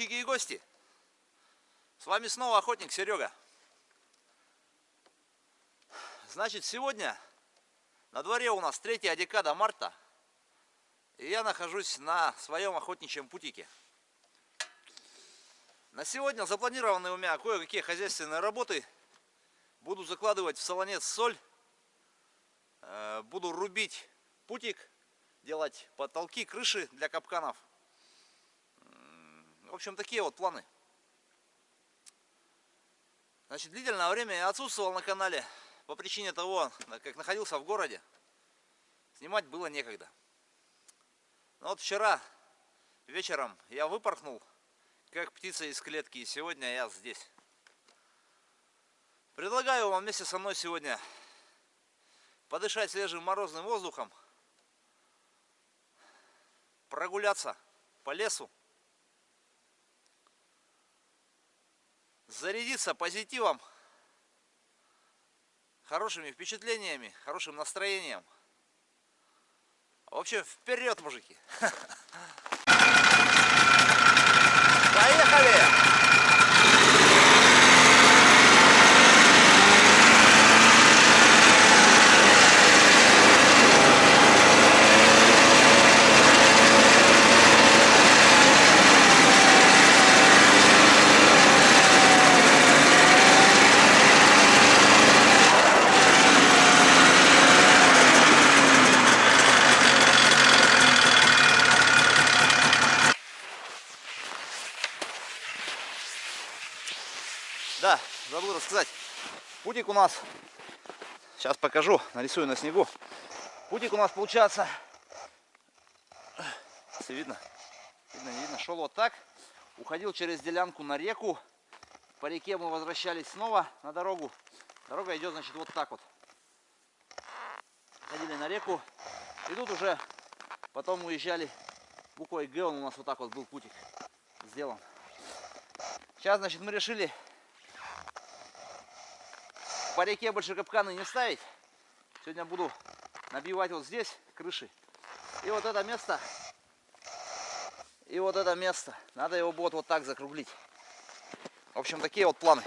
подписчики и гости! С вами снова охотник Серега. Значит, сегодня на дворе у нас третья декада марта. И я нахожусь на своем охотничьем путике. На сегодня запланированы у меня кое-какие хозяйственные работы. Буду закладывать в солонец соль. Э, буду рубить путик, делать потолки, крыши для капканов. В общем, такие вот планы. Значит, длительное время я отсутствовал на канале по причине того, как находился в городе. Снимать было некогда. Но вот вчера вечером я выпорхнул, как птица из клетки, и сегодня я здесь. Предлагаю вам вместе со мной сегодня подышать свежим морозным воздухом, прогуляться по лесу, зарядиться позитивом, хорошими впечатлениями, хорошим настроением. В общем, вперед, мужики! Поехали! Да, забыл рассказать. Путик у нас, сейчас покажу, нарисую на снегу. Путик у нас получается, если видно, видно, видно, шел вот так. Уходил через делянку на реку. По реке мы возвращались снова на дорогу. Дорога идет, значит, вот так вот. Ходили на реку. И тут уже потом уезжали буквой Г, он у нас вот так вот был путик сделан. Сейчас, значит, мы решили по реке больше капканы не ставить. Сегодня буду набивать вот здесь крыши. И вот это место, и вот это место. Надо его будет вот так закруглить. В общем, такие вот планы.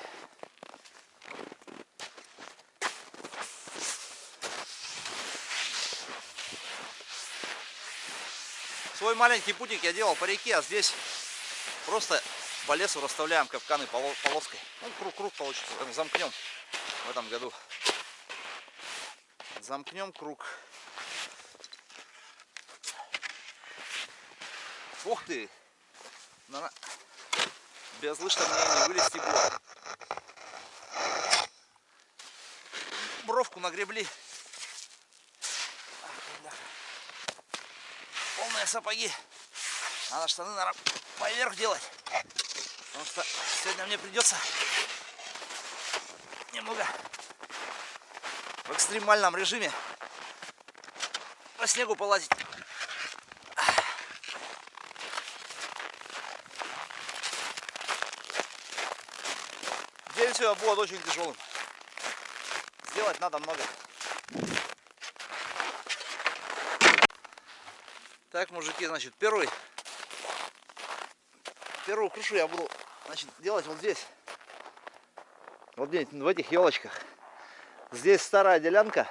Свой маленький путик я делал по реке, а здесь просто по лесу расставляем капканы полоской. Ну, круг-круг получится, замкнем в этом году. Замкнем круг. Ух ты! На... Без лыж мне не вылезти было. Бровку нагребли. Полные сапоги. Надо штаны, наверное, поверх делать. Потому что сегодня мне придется немного в экстремальном режиме по снегу полазить. День сегодня будет очень тяжелым. Сделать надо много. Так, мужики, значит, первый, первую крышу я буду значит, делать вот здесь. Вот здесь, в этих елочках. Здесь старая делянка.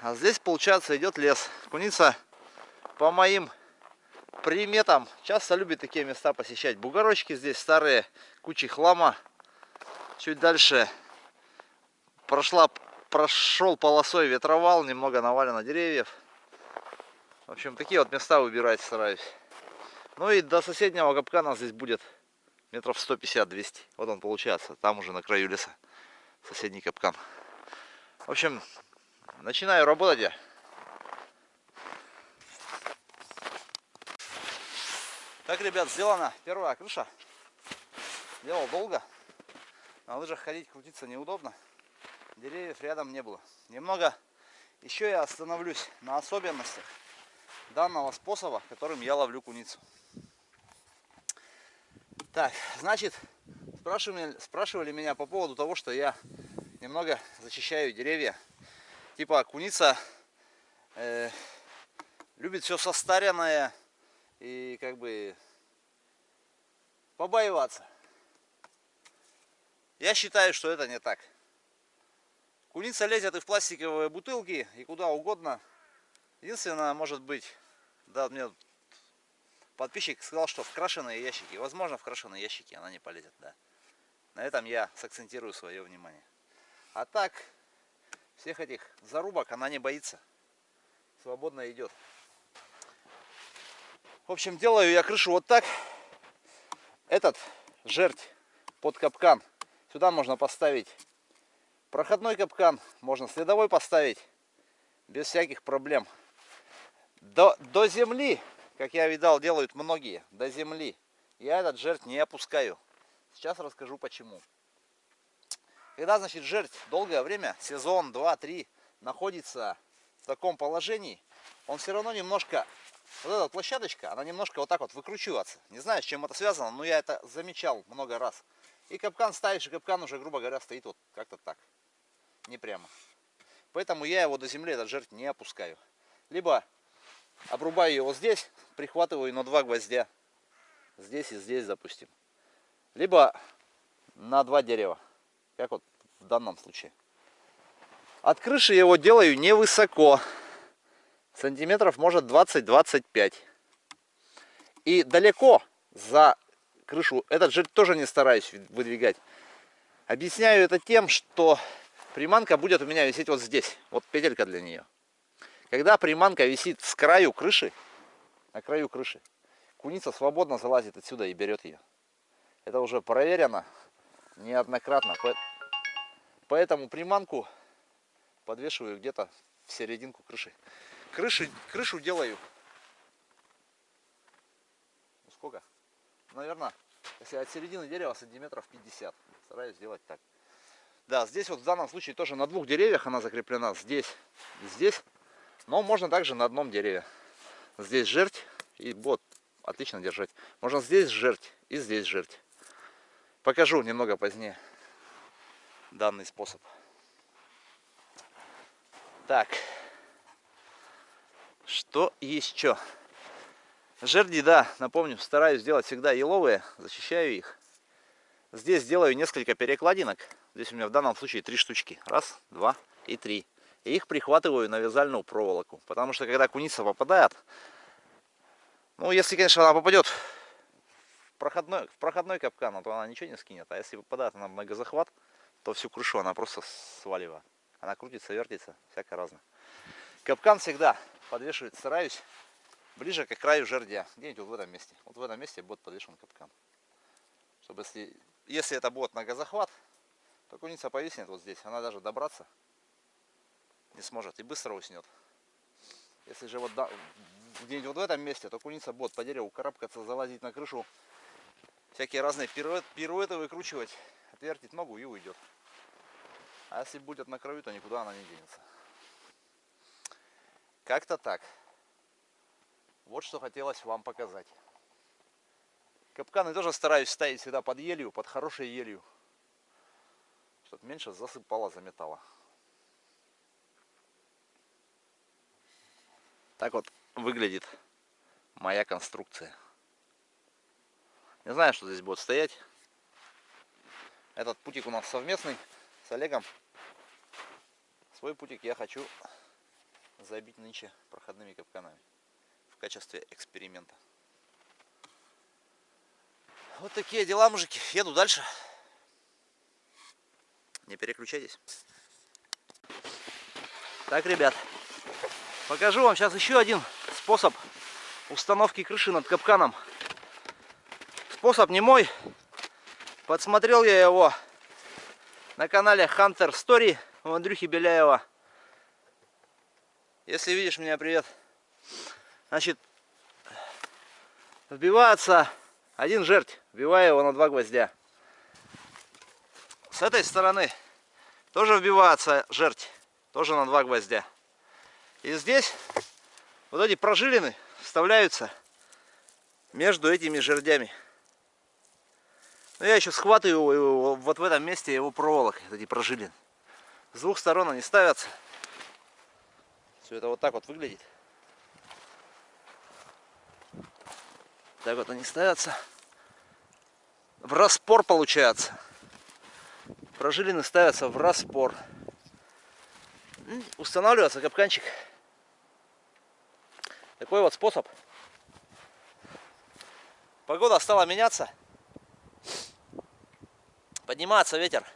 А здесь, получается, идет лес. Куница, по моим приметам, часто любит такие места посещать. Бугорочки здесь старые, кучи хлама. Чуть дальше прошла, прошел полосой ветровал, немного навалено деревьев. В общем, такие вот места выбирать стараюсь. Ну и до соседнего капкана здесь будет метров 150-200. Вот он получается, там уже на краю леса, соседний капкан. В общем, начинаю работать я. Так, ребят, сделана первая крыша. Делал долго. На лыжах ходить, крутиться неудобно. Деревьев рядом не было. Немного еще я остановлюсь на особенностях данного способа, которым я ловлю куницу. Так, значит, спрашивали, спрашивали меня по поводу того, что я немного защищаю деревья. Типа куница э, любит все состаренное и как бы побоеваться. Я считаю, что это не так. Куница лезет и в пластиковые бутылки, и куда угодно. Единственное, может быть, да, мне подписчик сказал, что в крашеные ящики. Возможно, в крашеные ящики она не полезет, да. На этом я сакцентирую свое внимание. А так, всех этих зарубок она не боится. Свободно идет. В общем, делаю я крышу вот так. Этот жерть под капкан. Сюда можно поставить проходной капкан, можно следовой поставить без всяких проблем. До, до земли, как я видал, делают многие, до земли. Я этот жертв не опускаю. Сейчас расскажу почему. Когда, значит, жертв долгое время, сезон, два, три, находится в таком положении, он все равно немножко, вот эта площадочка, она немножко вот так вот выкручивается. Не знаю, с чем это связано, но я это замечал много раз. И капкан ставишь, и капкан уже, грубо говоря, стоит вот как-то так, не прямо. Поэтому я его до земли, этот жертв, не опускаю. Либо обрубаю его здесь, прихватываю на два гвоздя. Здесь и здесь, допустим. Либо на два дерева, как вот в данном случае. От крыши его делаю невысоко. Сантиметров может 20-25. И далеко за крышу этот жир тоже не стараюсь выдвигать. Объясняю это тем, что приманка будет у меня висеть вот здесь. Вот петелька для нее. Когда приманка висит с краю крыши, на краю крыши, куница свободно залазит отсюда и берет ее. Это уже проверено неоднократно. Поэтому приманку подвешиваю где-то в серединку крыши. Крыши, крышу делаю. Ну сколько? Наверное, если от середины дерева сантиметров 50. Стараюсь сделать так. Да, здесь вот в данном случае тоже на двух деревьях она закреплена. Здесь и здесь. Но можно также на одном дереве. Здесь жерть и вот отлично держать. Можно здесь жерть и здесь жерть. Покажу немного позднее данный способ. Так, что еще? Жерди, да, напомню, стараюсь сделать всегда еловые, защищаю их. Здесь делаю несколько перекладинок. Здесь у меня в данном случае три штучки. Раз, два и три. И их прихватываю на вязальную проволоку. Потому что когда куница попадает, ну если, конечно, она попадет проходной, в проходной капкан, то она ничего не скинет. А если попадает на многозахват, то всю крышу она просто сваливает. Она крутится, вертится, всякое разное. Капкан всегда подвешивать стараюсь ближе к краю жердя. Где-нибудь вот в этом месте. Вот в этом месте будет подвешен капкан. Чтобы если, если это будет многозахват, то куница повиснет вот здесь. Она даже добраться не сможет и быстро уснет. Если же вот где-нибудь вот в этом месте, то куница будет по дереву карабкаться, залазить на крышу, всякие разные пируэты, пируэты выкручивать, отвертить ногу и уйдет. А если будет на краю, то никуда она не денется. Как-то так. Вот что хотелось вам показать. Капканы тоже стараюсь ставить всегда под елью, под хорошей елью. Чтобы меньше засыпало, заметало. Так вот выглядит моя конструкция. Не знаю, что здесь будет стоять. Этот путик у нас совместный с Олегом. Свой путик я хочу забить нынче проходными капканами в качестве эксперимента. Вот такие дела, мужики. Еду дальше. Не переключайтесь. Так, ребят, покажу вам сейчас еще один способ установки крыши над капканом. Способ не мой. Подсмотрел я его на канале Hunter Story у Андрюхи Беляева. Если видишь меня, привет. Значит, вбивается один жертв, вбиваю его на два гвоздя. С этой стороны тоже вбивается жертв, тоже на два гвоздя. И здесь вот эти прожилины вставляются между этими жердями. Но я еще схватываю его вот в этом месте его проволокой, эти прожилины. С двух сторон они ставятся. Все это вот так вот выглядит. Так вот они ставятся. в распор получается. Прожилины ставятся в распор. Устанавливается капканчик. Такой вот способ. Погода стала меняться. Поднимается ветер.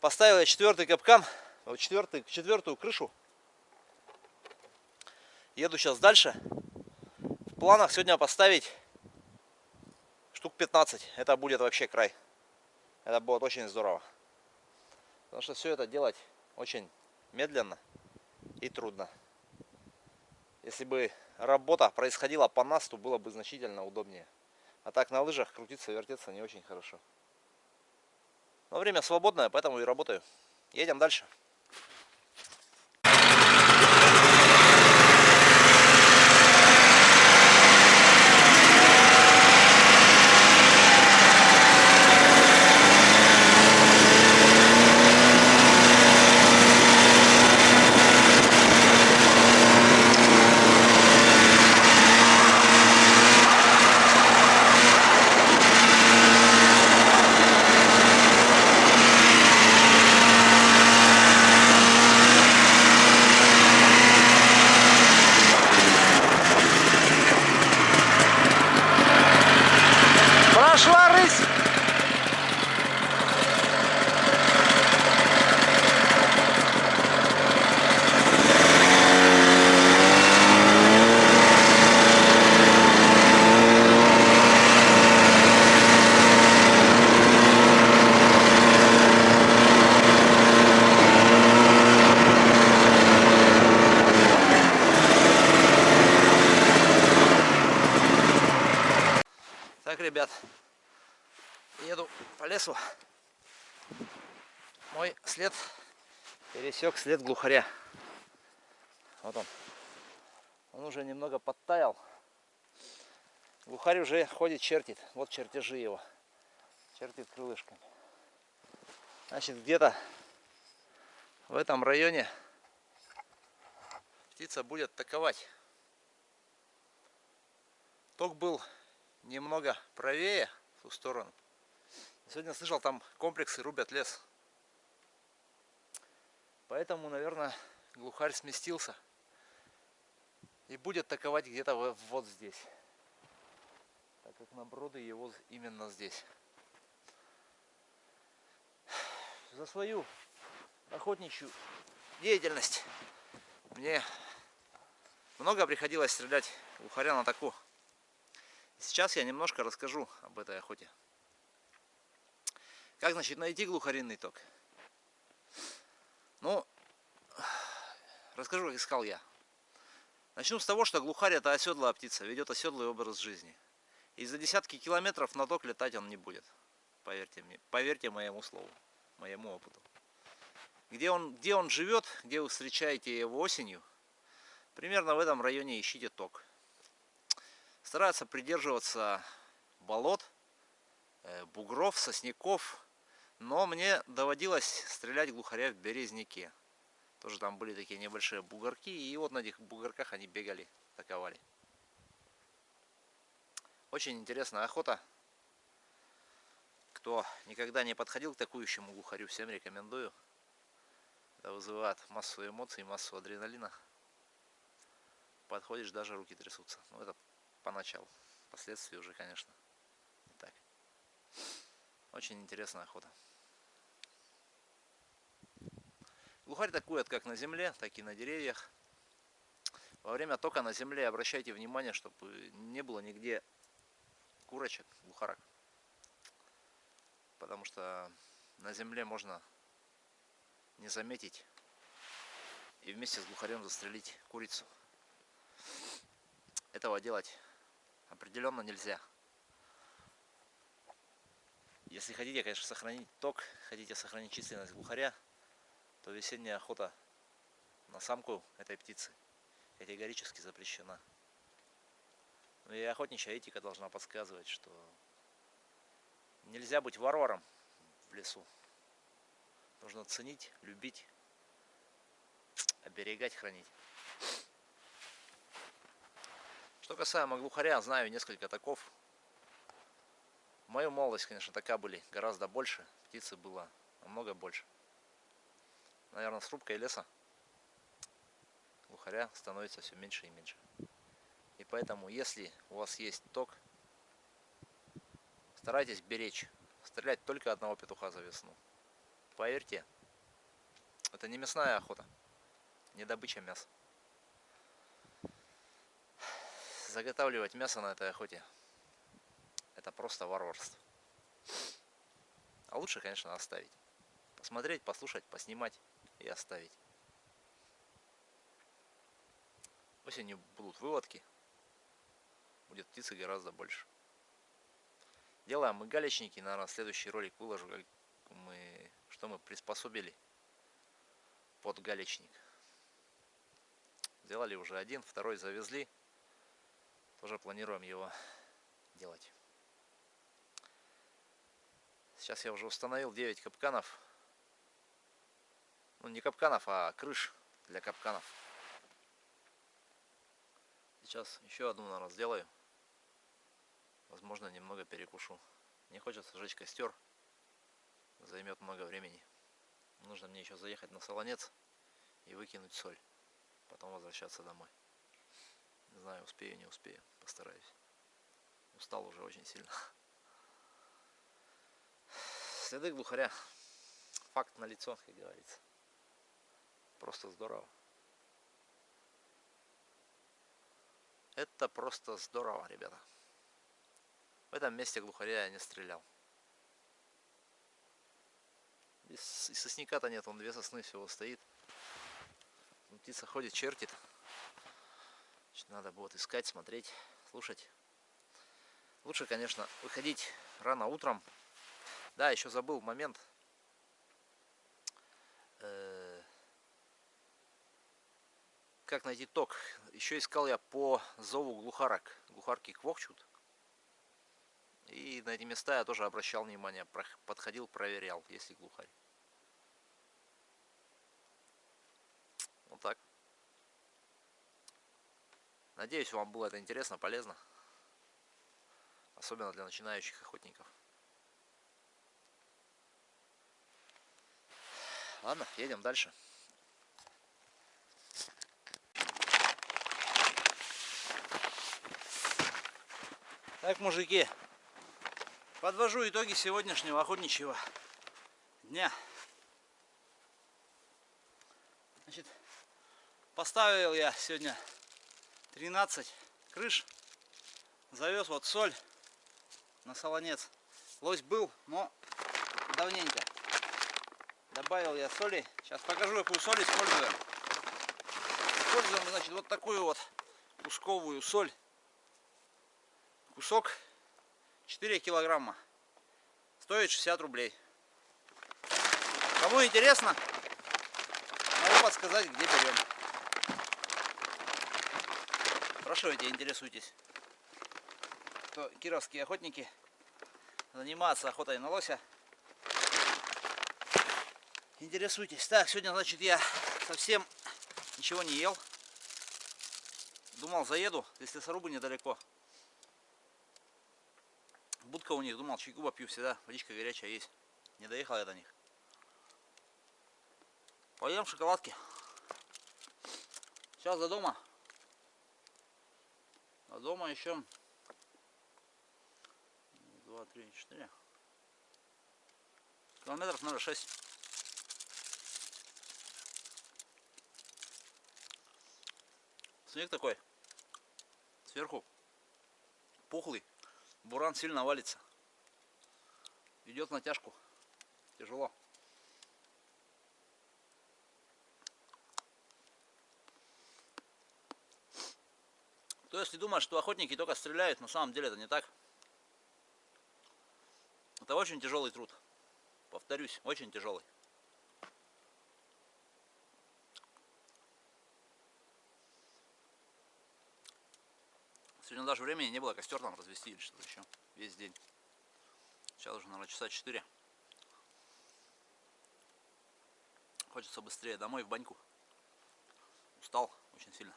Поставил я четвертый капкан, четвертый, четвертую крышу. Еду сейчас дальше. В планах сегодня поставить штук 15. Это будет вообще край. Это будет очень здорово. Потому что все это делать очень медленно и трудно. Если бы работа происходила по насту, было бы значительно удобнее. А так на лыжах крутиться, вертеться не очень хорошо. Но время свободное, поэтому и работаю. Едем дальше. ребят, еду по лесу. Мой след пересек след глухаря. Вот он. Он уже немного подтаял. Глухарь уже ходит, чертит. Вот чертежи его. Чертит крылышками. Значит, где-то в этом районе птица будет атаковать. Ток был немного правее, в ту сторону. Сегодня слышал, там комплексы рубят лес. Поэтому, наверное, глухарь сместился. И будет атаковать где-то вот здесь. Так как наброды его именно здесь. За свою охотничью деятельность мне много приходилось стрелять глухаря на таку. Сейчас я немножко расскажу об этой охоте. Как, значит, найти глухаринный ток? Ну, расскажу, как искал я. Начну с того, что глухарь это оседлая птица, ведет оседлый образ жизни. И за десятки километров на ток летать он не будет. Поверьте мне, поверьте моему слову, моему опыту. Где он, где он живет, где вы встречаете его осенью, примерно в этом районе ищите ток стараются придерживаться болот, э, бугров, сосняков. Но мне доводилось стрелять глухаря в березняке. Тоже там были такие небольшие бугорки. И вот на этих бугорках они бегали, атаковали. Очень интересная охота. Кто никогда не подходил к такующему глухарю, всем рекомендую. Это вызывает массу эмоций, массу адреналина. Подходишь, даже руки трясутся. Ну, это поначалу. Впоследствии уже, конечно, не так. Очень интересная охота. Глухарь такует как на земле, так и на деревьях. Во время тока на земле обращайте внимание, чтобы не было нигде курочек, глухарок. Потому что на земле можно не заметить и вместе с глухарем застрелить курицу. Этого делать определенно нельзя. Если хотите, конечно, сохранить ток, хотите сохранить численность глухаря, то весенняя охота на самку этой птицы категорически запрещена. Ну и охотничья этика должна подсказывать, что нельзя быть варваром в лесу. Нужно ценить, любить, оберегать, хранить. Что касаемо глухаря, знаю несколько таков. В мою молодость, конечно, такая были гораздо больше. Птицы было намного больше. Наверное, с рубкой леса глухаря становится все меньше и меньше. И поэтому, если у вас есть ток, старайтесь беречь. Стрелять только одного петуха за весну. Поверьте, это не мясная охота, не добыча мяса. Заготавливать мясо на этой охоте это просто варварство. А лучше, конечно, оставить. Посмотреть, послушать, поснимать и оставить. Осенью будут выводки. Будет птицы гораздо больше. Делаем мы галечники. Наверное, следующий ролик выложу, как мы, что мы приспособили под галечник. Сделали уже один, второй завезли. Тоже планируем его делать. Сейчас я уже установил 9 капканов. Ну, не капканов, а крыш для капканов. Сейчас еще одну, наверное, сделаю. Возможно, немного перекушу. Не хочется жечь костер. Займет много времени. Нужно мне еще заехать на солонец и выкинуть соль. Потом возвращаться домой. Не знаю, успею, не успею. Постараюсь. Устал уже очень сильно. Следы глухаря. Факт на лицо, как говорится. Просто здорово. Это просто здорово, ребята. В этом месте глухаря я не стрелял. И сосняка-то нет, он две сосны всего стоит. Птица ходит, чертит. Значит, надо будет искать, смотреть, слушать. Лучше, конечно, выходить рано утром, да, еще забыл момент. Э, как найти ток? Еще искал я по зову глухарок. Глухарки квохчут. И на эти места я тоже обращал внимание. Подходил, проверял, есть ли глухарь. Вот так. Надеюсь, вам было это интересно, полезно. Особенно для начинающих охотников. Ладно, едем дальше. Так, мужики, подвожу итоги сегодняшнего охотничьего дня. Значит, поставил я сегодня 13 крыш, завез вот соль на солонец. Лось был, но давненько. Добавил я соли. Сейчас покажу, какую соль используем. Используем, значит, вот такую вот кусковую соль. Кусок 4 килограмма. Стоит 60 рублей. Кому интересно, могу подсказать, где берем. Спрашивайте, интересуйтесь. Кто кировские охотники занимаются охотой на лося. Интересуйтесь. Так, сегодня, значит, я совсем ничего не ел. Думал, заеду, если сорубы недалеко. Будка у них, думал, чайку попью всегда. Водичка горячая есть. Не доехал я до них. Поем шоколадки. Сейчас до дома. До дома еще два, три, четыре. Километров, наверное, шесть. Снег такой. Сверху пухлый. Буран сильно валится. Идет натяжку. Тяжело. То если думаешь, что охотники только стреляют, на самом деле это не так. Это очень тяжелый труд. Повторюсь, очень тяжелый. Сегодня даже времени не было костер там развести или что-то еще. Весь день. Сейчас уже, наверное, часа 4. Хочется быстрее домой, в баньку. Устал очень сильно.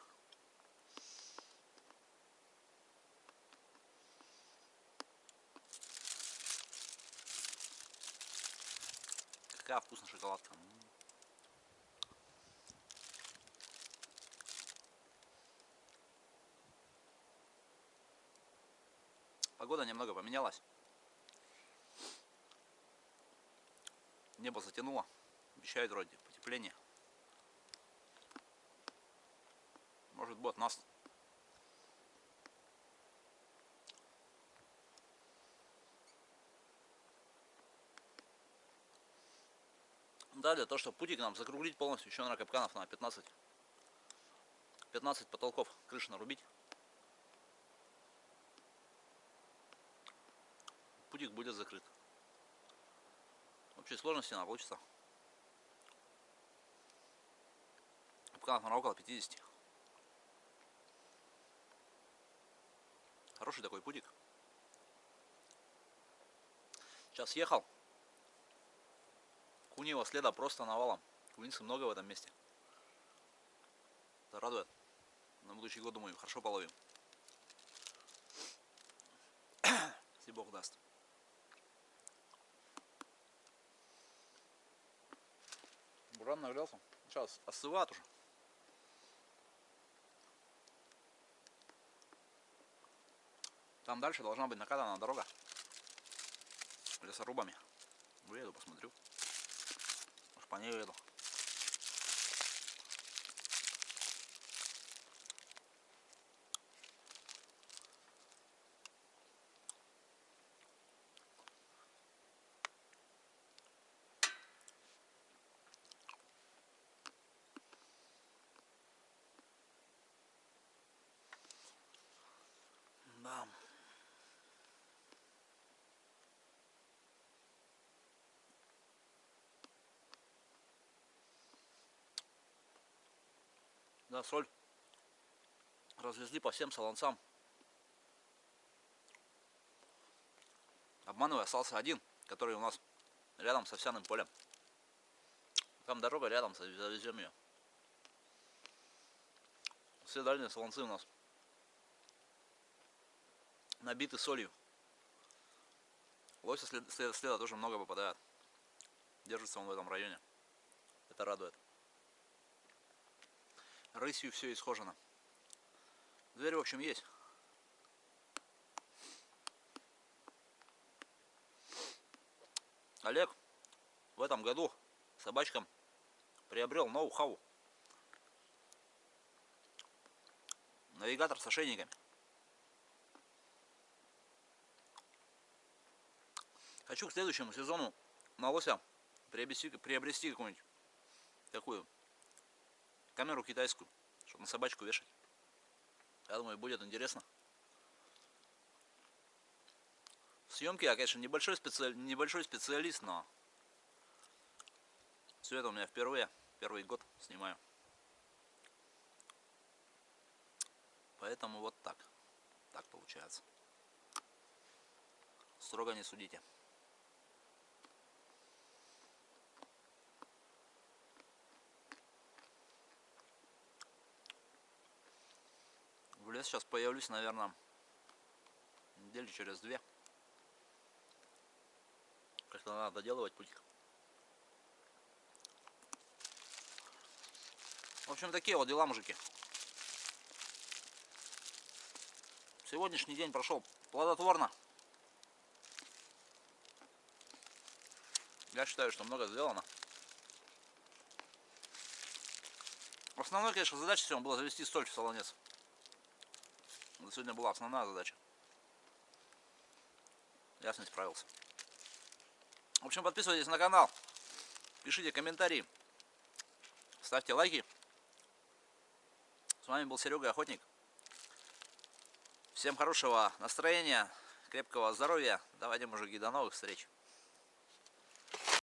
Какая вкусная шоколадка. Погода немного поменялась. Небо затянуло. Обещают вроде потепление. Может быть нас Да, для того, чтобы путик нам закруглить полностью, еще на капканов на 15. 15 потолков крыши нарубить. Путик будет закрыт. В общей сложности она получится. Капканов на около 50. Хороший такой путик. Сейчас ехал. Куньего следа просто навалом. Куницы много в этом месте. Это радует. На будущий год, думаю, хорошо половим. Если Бог даст. Буран нагрелся. Сейчас остывает уже. Там дальше должна быть накатана дорога лесорубами. Выеду, посмотрю по ней еду. Да. Да, соль развезли по всем солонцам. Обманывая, остался один, который у нас рядом с овсяным полем. Там дорога рядом, завезем ее. Все дальние солонцы у нас набиты солью. Лося след, след, следа тоже много попадает. Держится он в этом районе. Это радует рысью все исхожено. Дверь, в общем, есть. Олег в этом году собачкам приобрел ноу-хау. Навигатор с ошейниками. Хочу к следующему сезону на лося приобрести, приобрести какую-нибудь такую камеру китайскую, чтобы на собачку вешать. Я думаю, будет интересно. Съемки я, конечно, небольшой, специали... небольшой специалист, но все это у меня впервые, первый год снимаю. Поэтому вот так. Так получается. Строго не судите. В лес сейчас появлюсь, наверное, недели через две. Как-то надо доделывать путик. В общем, такие вот дела, мужики. Сегодняшний день прошел плодотворно. Я считаю, что много сделано. Основной, конечно, задача сегодня была завести соль в солонец. Сегодня была основная задача. Я с ней справился. В общем, подписывайтесь на канал, пишите комментарии, ставьте лайки. С вами был Серега Охотник. Всем хорошего настроения, крепкого здоровья. Давайте, мужики, до новых встреч.